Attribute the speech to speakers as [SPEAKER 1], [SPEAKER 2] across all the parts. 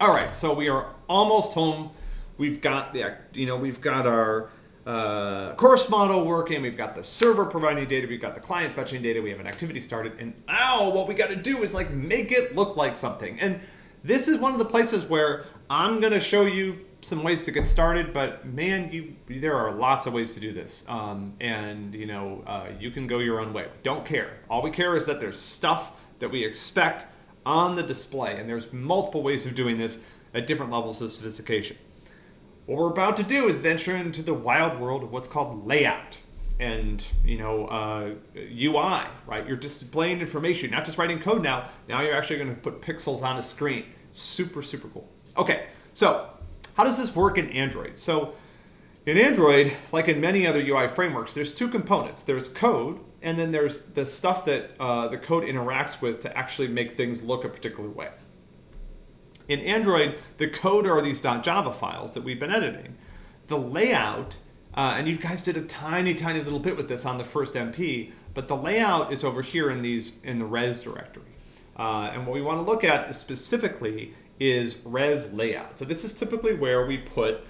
[SPEAKER 1] All right, so we are almost home. We've got the, you know, we've got our uh, course model working. We've got the server providing data. We've got the client fetching data. We have an activity started. And now what we got to do is like make it look like something. And this is one of the places where I'm going to show you some ways to get started, but man, you there are lots of ways to do this. Um, and you know, uh, you can go your own way. Don't care. All we care is that there's stuff that we expect on the display. And there's multiple ways of doing this at different levels of sophistication. What we're about to do is venture into the wild world of what's called layout and you know uh, UI, right? You're displaying information, not just writing code now. Now you're actually going to put pixels on a screen. Super, super cool. Okay, so how does this work in Android? So in Android, like in many other UI frameworks, there's two components. There's code, and then there's the stuff that uh, the code interacts with to actually make things look a particular way. In Android, the code are these .java files that we've been editing. The layout, uh, and you guys did a tiny, tiny little bit with this on the first MP, but the layout is over here in these in the res directory. Uh, and what we want to look at specifically is res layout. So this is typically where we put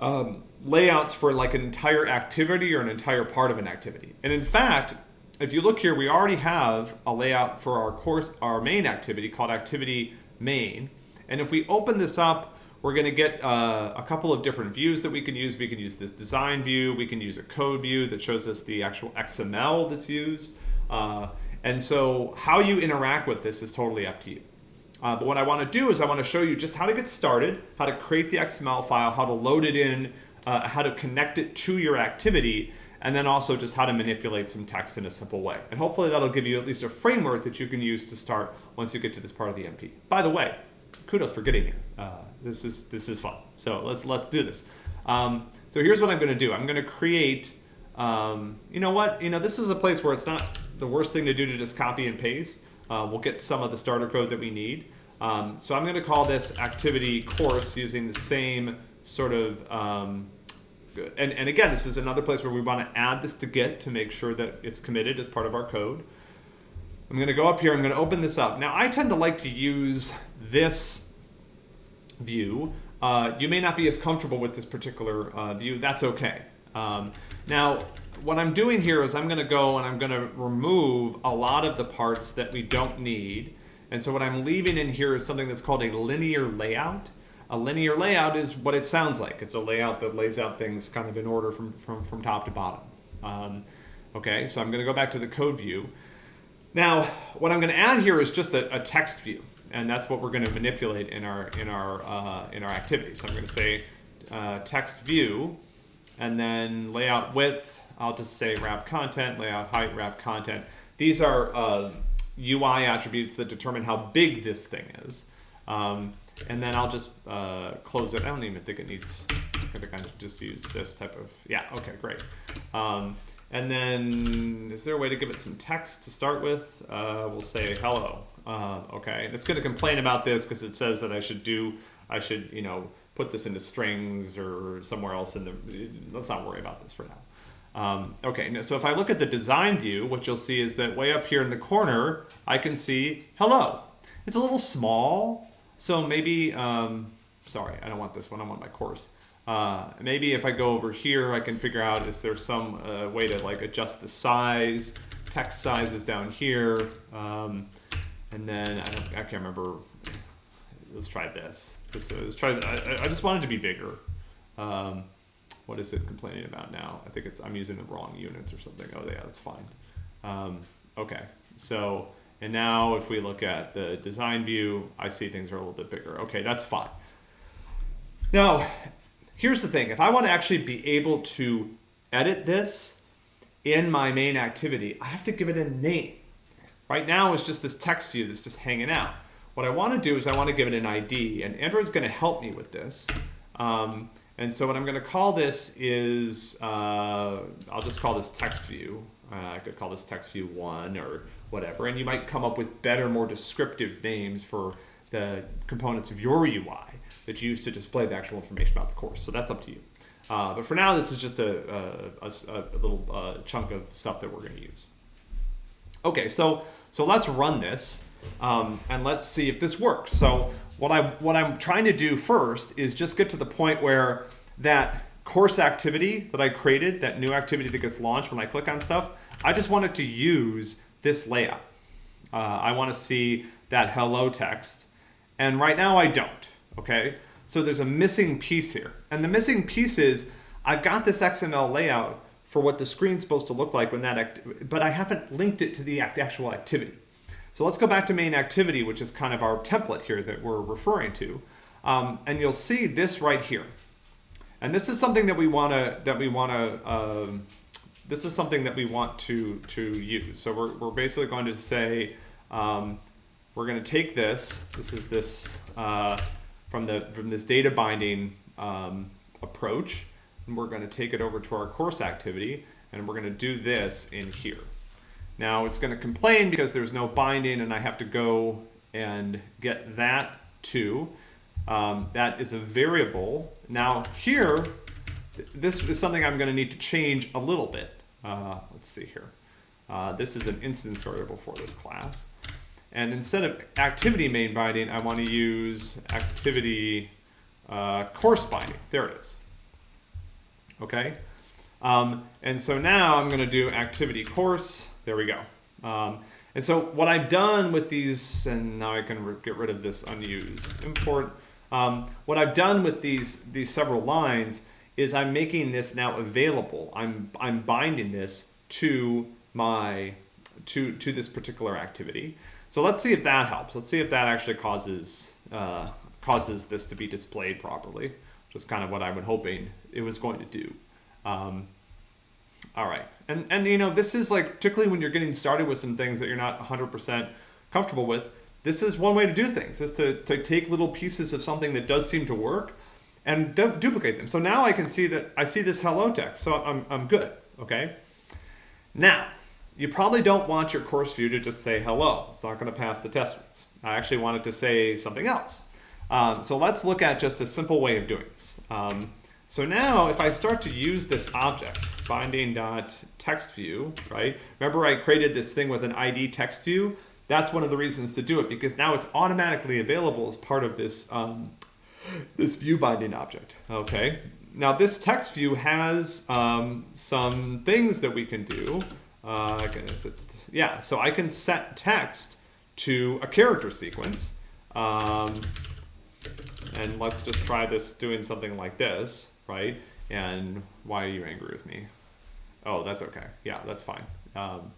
[SPEAKER 1] um, layouts for like an entire activity or an entire part of an activity. And in fact, if you look here, we already have a layout for our course, our main activity called activity main. And if we open this up, we're going to get uh, a couple of different views that we can use. We can use this design view. We can use a code view that shows us the actual XML that's used. Uh, and so how you interact with this is totally up to you. Uh, but what I want to do is I want to show you just how to get started, how to create the XML file, how to load it in, uh, how to connect it to your activity, and then also just how to manipulate some text in a simple way. And hopefully that'll give you at least a framework that you can use to start once you get to this part of the MP. By the way, kudos for getting here. Uh, this is this is fun. So let's let's do this. Um, so here's what I'm going to do. I'm going to create. Um, you know what? You know this is a place where it's not the worst thing to do to just copy and paste. Uh, we'll get some of the starter code that we need. Um, so I'm going to call this activity course using the same sort of. Um, and, and again, this is another place where we want to add this to Git to make sure that it's committed as part of our code. I'm going to go up here, I'm going to open this up. Now I tend to like to use this view. Uh, you may not be as comfortable with this particular uh, view, that's okay. Um, now what I'm doing here is I'm going to go and I'm going to remove a lot of the parts that we don't need. And so what I'm leaving in here is something that's called a linear layout. A linear layout is what it sounds like. It's a layout that lays out things kind of in order from, from, from top to bottom. Um, okay, so I'm going to go back to the code view. Now, what I'm going to add here is just a, a text view, and that's what we're going to manipulate in our in our uh, in our activity. So I'm going to say uh, text view, and then layout width. I'll just say wrap content, layout height, wrap content. These are uh, UI attributes that determine how big this thing is. Um, and then I'll just uh, close it. I don't even think it needs, I think I just use this type of, yeah, okay, great. Um, and then, is there a way to give it some text to start with? Uh, we'll say hello. Uh, okay, and it's going to complain about this because it says that I should do, I should, you know, put this into strings or somewhere else in the, let's not worry about this for now. Um, okay, so if I look at the design view, what you'll see is that way up here in the corner, I can see hello. It's a little small, so maybe, um, sorry, I don't want this one, I want my course. Uh, maybe if I go over here, I can figure out is there some uh, way to like adjust the size. Text size is down here. Um, and then, I, don't, I can't remember. Let's try this. This let's try, I, I just wanted to be bigger. Um, what is it complaining about now? I think it's, I'm using the wrong units or something. Oh yeah, that's fine. Um, okay, so, and now if we look at the design view, I see things are a little bit bigger. Okay, that's fine. Now, here's the thing. If I want to actually be able to edit this in my main activity, I have to give it a name. Right now it's just this text view that's just hanging out. What I want to do is I want to give it an ID, and Android's going to help me with this. Um, and so what I'm going to call this is, uh, I'll just call this text view. Uh, I could call this text view one or whatever, and you might come up with better, more descriptive names for the components of your UI that you use to display the actual information about the course. So that's up to you. Uh, but for now, this is just a, a, a, a little uh, chunk of stuff that we're going to use. Okay, so, so let's run this um, and let's see if this works. So what I what I'm trying to do first is just get to the point where that course activity that I created, that new activity that gets launched when I click on stuff, I just wanted to use this layout. Uh, I want to see that hello text. And right now I don't, okay? So there's a missing piece here. And the missing piece is I've got this XML layout for what the screen's supposed to look like when that, act, but I haven't linked it to the actual activity. So let's go back to main activity, which is kind of our template here that we're referring to. Um, and you'll see this right here. And this is something that we want to, that we want to, um, this is something that we want to, to use. So we're, we're basically going to say, um, we're going to take this, this is this, uh, from, the, from this data binding um, approach, and we're going to take it over to our course activity, and we're going to do this in here. Now it's going to complain because there's no binding and I have to go and get that too. Um, that is a variable. Now here, this is something I'm going to need to change a little bit. Uh, let's see here. Uh, this is an instance variable for this class. And instead of activity main binding, I want to use activity uh, course binding. There it is. Okay. Um, and so now I'm going to do activity course. There we go. Um, and so what I've done with these, and now I can get rid of this unused import. Um, what I've done with these these several lines is I'm making this now available. I'm I'm binding this to my to to this particular activity. So let's see if that helps. Let's see if that actually causes uh, causes this to be displayed properly, which is kind of what I was hoping it was going to do. Um, all right, and and you know this is like particularly when you're getting started with some things that you're not 100% comfortable with. This is one way to do things: is to to take little pieces of something that does seem to work and du duplicate them. So now I can see that I see this hello text, so I'm I'm good. Okay. Now you probably don't want your course view to just say hello. It's not going to pass the test rules. I actually want it to say something else. Um, so let's look at just a simple way of doing this. Um, so now if I start to use this object, binding.textView, right? Remember I created this thing with an ID text view? That's one of the reasons to do it because now it's automatically available as part of this, um, this view binding object, okay? Now this text view has um, some things that we can do. Uh, goodness, yeah, so I can set text to a character sequence. Um, and let's just try this doing something like this, right? And why are you angry with me? Oh, that's okay. Yeah, that's fine. Um,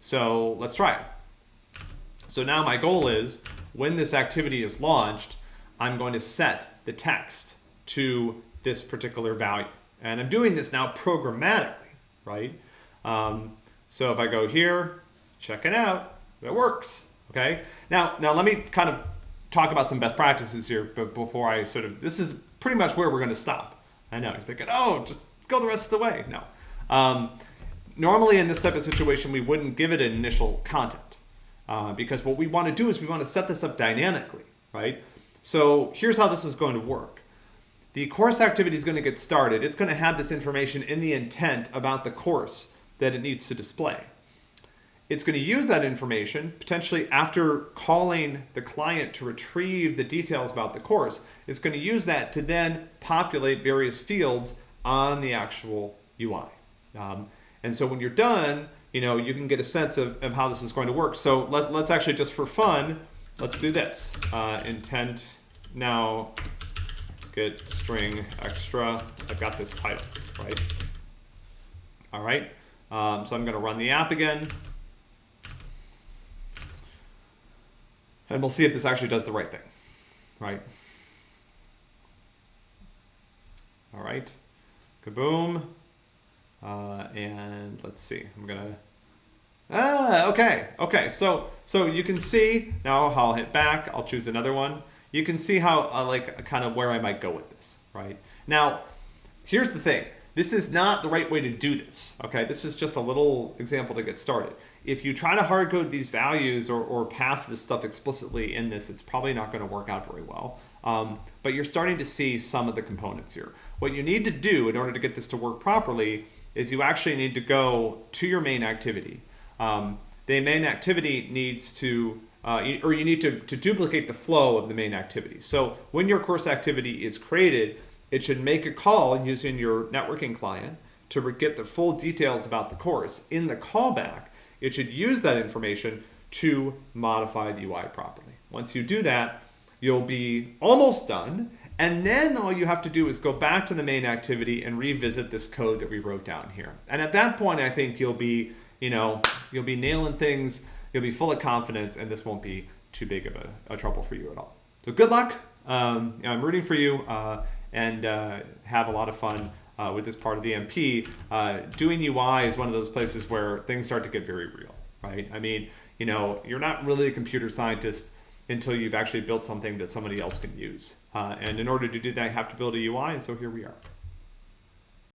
[SPEAKER 1] so let's try it. So now my goal is when this activity is launched, I'm going to set the text to this particular value. And I'm doing this now programmatically, right? Um, so if I go here, check it out, it works, okay? Now, now let me kind of talk about some best practices here but before I sort of, this is pretty much where we're gonna stop. I know, you're thinking, oh, just go the rest of the way. No. Um, normally in this type of situation, we wouldn't give it an initial content uh, because what we wanna do is we wanna set this up dynamically, right? So here's how this is going to work. The course activity is going to get started. It's going to have this information in the intent about the course that it needs to display. It's going to use that information, potentially after calling the client to retrieve the details about the course, it's going to use that to then populate various fields on the actual UI. Um, and so when you're done, you know, you can get a sense of, of how this is going to work. So let, let's actually just for fun, let's do this. Uh, intent now get string extra. I've got this title, right? All right. Um, so I'm going to run the app again. And we'll see if this actually does the right thing, right? All right, kaboom. Uh, and let's see, I'm gonna, ah, okay, okay. So, so you can see, now I'll hit back, I'll choose another one. You can see how, uh, like, kind of where I might go with this, right? Now, here's the thing. This is not the right way to do this, okay? This is just a little example to get started. If you try to hard code these values or, or pass this stuff explicitly in this, it's probably not gonna work out very well. Um, but you're starting to see some of the components here. What you need to do in order to get this to work properly is you actually need to go to your main activity. Um, the main activity needs to uh, or you need to, to duplicate the flow of the main activity. So when your course activity is created, it should make a call using your networking client to get the full details about the course. In the callback, it should use that information to modify the UI properly. Once you do that, you'll be almost done. And then all you have to do is go back to the main activity and revisit this code that we wrote down here. And at that point, I think you'll be, you know, you'll be nailing things, you'll be full of confidence, and this won't be too big of a, a trouble for you at all. So good luck. Um, I'm rooting for you uh, and uh, have a lot of fun uh, with this part of the MP. Uh, doing UI is one of those places where things start to get very real, right? I mean, you know, you're not really a computer scientist until you've actually built something that somebody else can use. Uh, and in order to do that, you have to build a UI, and so here we are.